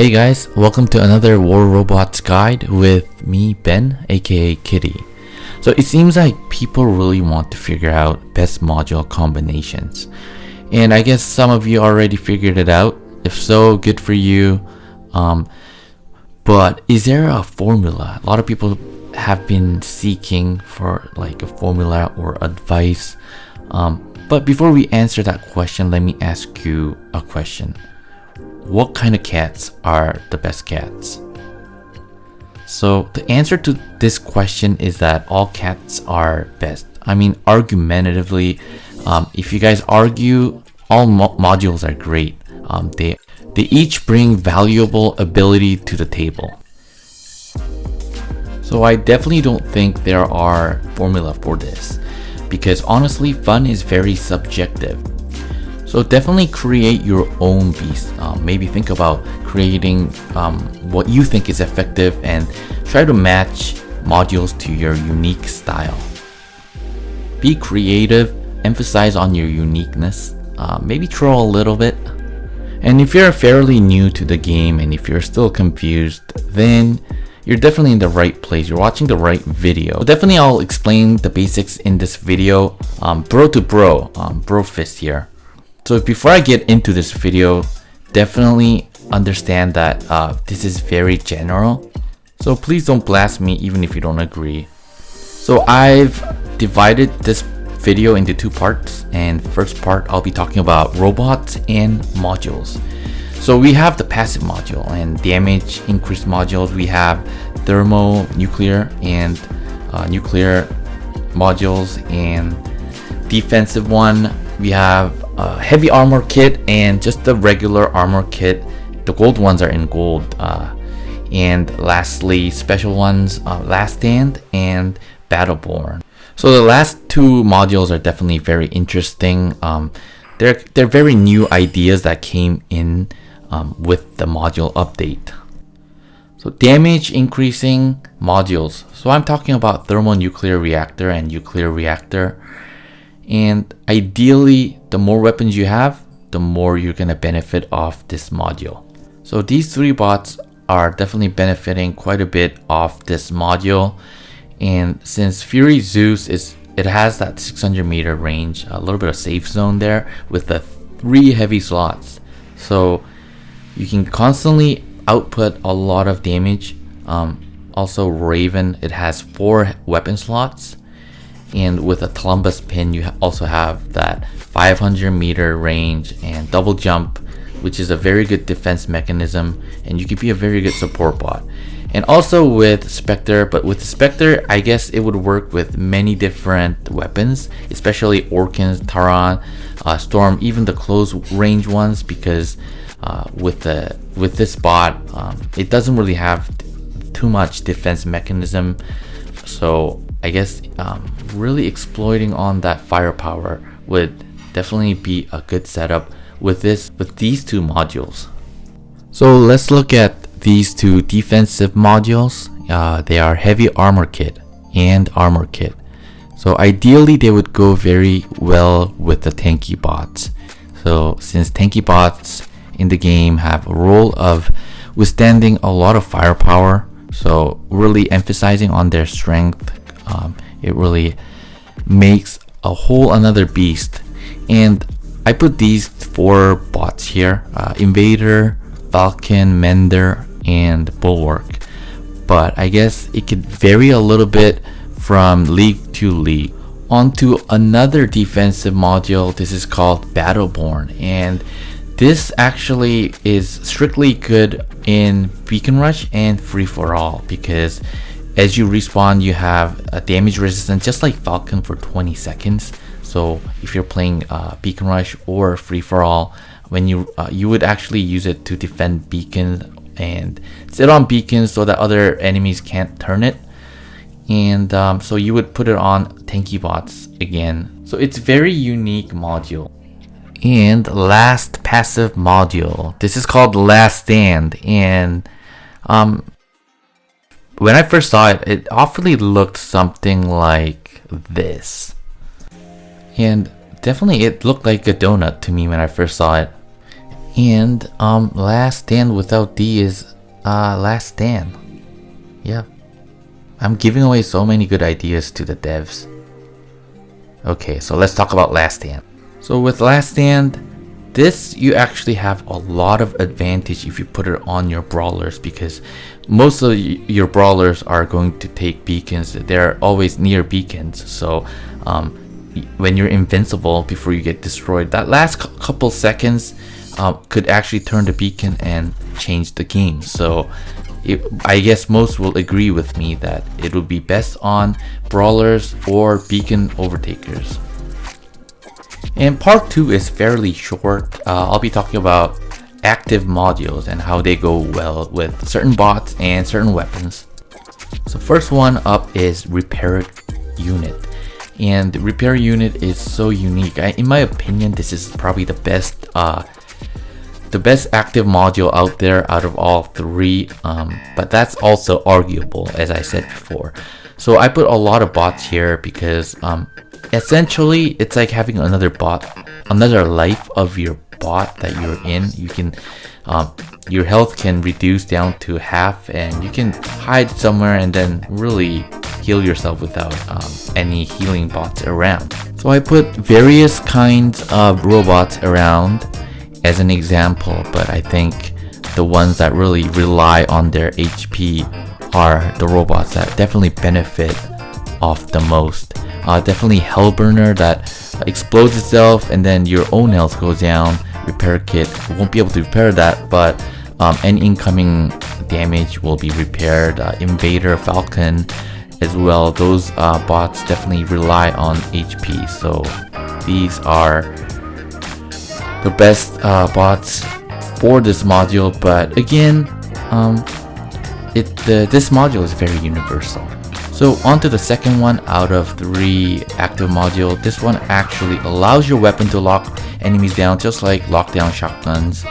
Hey guys, welcome to another War Robots guide with me, Ben, aka Kitty. So it seems like people really want to figure out best module combinations. And I guess some of you already figured it out. If so, good for you. Um, but is there a formula? A lot of people have been seeking for like a formula or advice. Um, but before we answer that question, let me ask you a question. What kind of cats are the best cats? So the answer to this question is that all cats are best. I mean, argumentatively, um, if you guys argue, all mo modules are great. Um, they they each bring valuable ability to the table. So I definitely don't think there are formula for this because honestly fun is very subjective. So definitely create your own beast. Um, maybe think about creating um, what you think is effective and try to match modules to your unique style. Be creative, emphasize on your uniqueness, uh, maybe troll a little bit. And if you're fairly new to the game and if you're still confused, then you're definitely in the right place. You're watching the right video. So definitely I'll explain the basics in this video, um, bro to bro, um, bro fist here. So before I get into this video, definitely understand that uh, this is very general. So please don't blast me even if you don't agree. So I've divided this video into two parts and first part I'll be talking about robots and modules. So we have the passive module and damage increase modules. We have thermo, nuclear, and uh, nuclear modules and defensive one. We have a heavy armor kit and just the regular armor kit. The gold ones are in gold. Uh, and lastly, special ones, uh, Last Stand and Battleborn. So the last two modules are definitely very interesting. Um, they're, they're very new ideas that came in um, with the module update. So damage increasing modules. So I'm talking about thermonuclear reactor and nuclear reactor. And ideally, the more weapons you have, the more you're gonna benefit off this module. So these three bots are definitely benefiting quite a bit off this module. And since Fury Zeus is it has that 600 meter range, a little bit of safe zone there with the three heavy slots. So you can constantly output a lot of damage. Um, also Raven, it has four weapon slots. And with a Columbus pin, you also have that 500 meter range and double jump, which is a very good defense mechanism. And you can be a very good support bot. And also with Spectre, but with Spectre, I guess it would work with many different weapons, especially Orkans, Taran, uh, Storm, even the close range ones, because uh, with the with this bot, um, it doesn't really have too much defense mechanism. So I guess um, really exploiting on that firepower would definitely be a good setup with this with these two modules. So let's look at these two defensive modules. Uh, they are heavy armor kit and armor kit. So ideally they would go very well with the tanky bots. So since tanky bots in the game have a role of withstanding a lot of firepower. So really emphasizing on their strength, um, it really makes a whole another beast. And I put these four bots here, uh, Invader, Falcon, Mender, and Bulwark. But I guess it could vary a little bit from league to league. Onto another defensive module, this is called Battleborn. And this actually is strictly good in Beacon Rush and Free For All because as you respawn you have a damage resistance just like Falcon for 20 seconds. So if you're playing uh, Beacon Rush or Free For All, when you uh, you would actually use it to defend beacon and sit on beacons so that other enemies can't turn it. And um, so you would put it on tanky bots again. So it's very unique module and last passive module. This is called Last Stand and um, when I first saw it, it awfully looked something like this. And definitely it looked like a donut to me when I first saw it. And um, last stand without D is uh, last stand. Yeah. I'm giving away so many good ideas to the devs. Okay, so let's talk about last stand. So with last stand, this you actually have a lot of advantage if you put it on your brawlers because most of your brawlers are going to take beacons. They're always near beacons. So um, when you're invincible before you get destroyed that last couple seconds uh, could actually turn the beacon and change the game. So it, I guess most will agree with me that it would be best on brawlers or beacon overtakers and part 2 is fairly short. Uh, I'll be talking about active modules and how they go well with certain bots and certain weapons. So first one up is repair unit. And the repair unit is so unique. I, in my opinion, this is probably the best uh, the best active module out there out of all three um, but that's also arguable as I said before so I put a lot of bots here because um, essentially it's like having another bot another life of your bot that you're in. You can um, your health can reduce down to half and you can hide somewhere and then really heal yourself without um, any healing bots around. So I put various kinds of robots around as an example but I think the ones that really rely on their HP are the robots that definitely benefit off the most uh, definitely Hellburner that explodes itself and then your own health goes down. Repair kit won't be able to repair that, but um, any incoming damage will be repaired. Uh, Invader, Falcon as well. Those uh, bots definitely rely on HP. So these are the best uh, bots for this module. But again, um, it the, this module is very universal. So onto the second one out of three active module. This one actually allows your weapon to lock enemies down just like lockdown shotguns.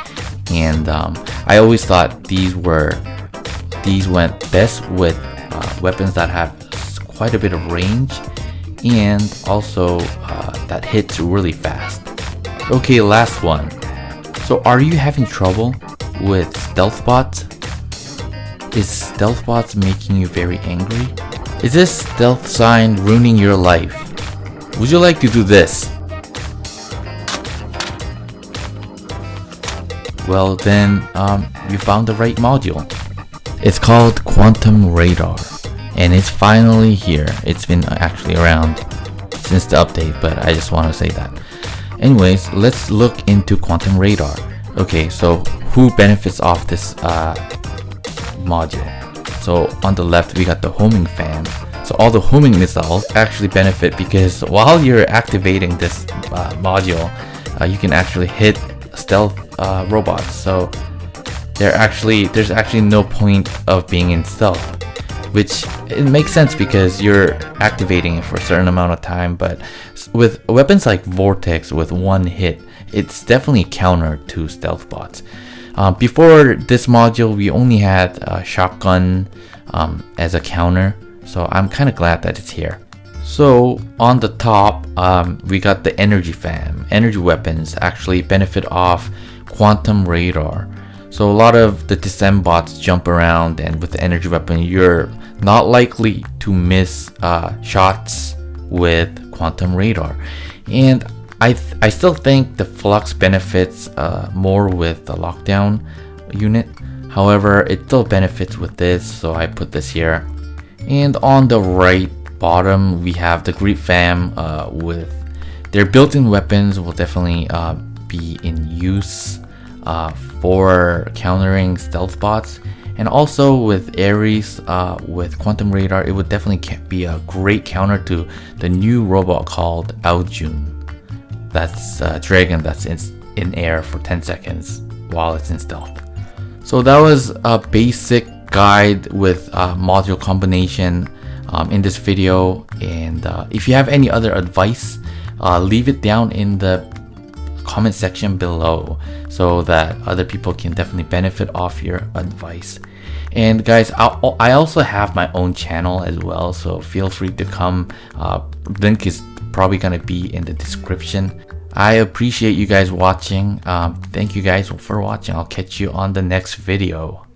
And um, I always thought these were these went best with uh, weapons that have quite a bit of range and also uh, that hits really fast. Okay, last one. So are you having trouble with stealth bots? Is stealth bots making you very angry? Is this stealth sign ruining your life? Would you like to do this? Well then, um, you found the right module. It's called Quantum Radar, and it's finally here. It's been actually around since the update, but I just want to say that. Anyways, let's look into Quantum Radar. Okay, so who benefits off this uh, module? So on the left, we got the homing fan. So all the homing missiles actually benefit because while you're activating this uh, module, uh, you can actually hit stealth uh, robots. So there actually there's actually no point of being in stealth, which it makes sense because you're activating it for a certain amount of time. But with weapons like Vortex, with one hit, it's definitely counter to stealth bots. Uh, before this module, we only had a shotgun um, as a counter, so I'm kind of glad that it's here. So on the top, um, we got the energy fam. Energy weapons actually benefit off quantum radar. So a lot of the descent bots jump around and with the energy weapon, you're not likely to miss uh, shots with quantum radar. And I, I still think the Flux benefits uh, more with the lockdown unit. However, it still benefits with this, so I put this here. And on the right bottom, we have the Greed Fam uh, with their built-in weapons will definitely uh, be in use uh, for countering stealth bots. And also with Ares, uh, with Quantum Radar, it would definitely be a great counter to the new robot called Ao Jun that's a dragon that's in, in air for 10 seconds while it's in stealth. So that was a basic guide with module combination um, in this video and uh, if you have any other advice uh, leave it down in the comment section below so that other people can definitely benefit off your advice and guys I'll, i also have my own channel as well so feel free to come uh, link is probably gonna be in the description. I appreciate you guys watching. Um, thank you guys for watching. I'll catch you on the next video.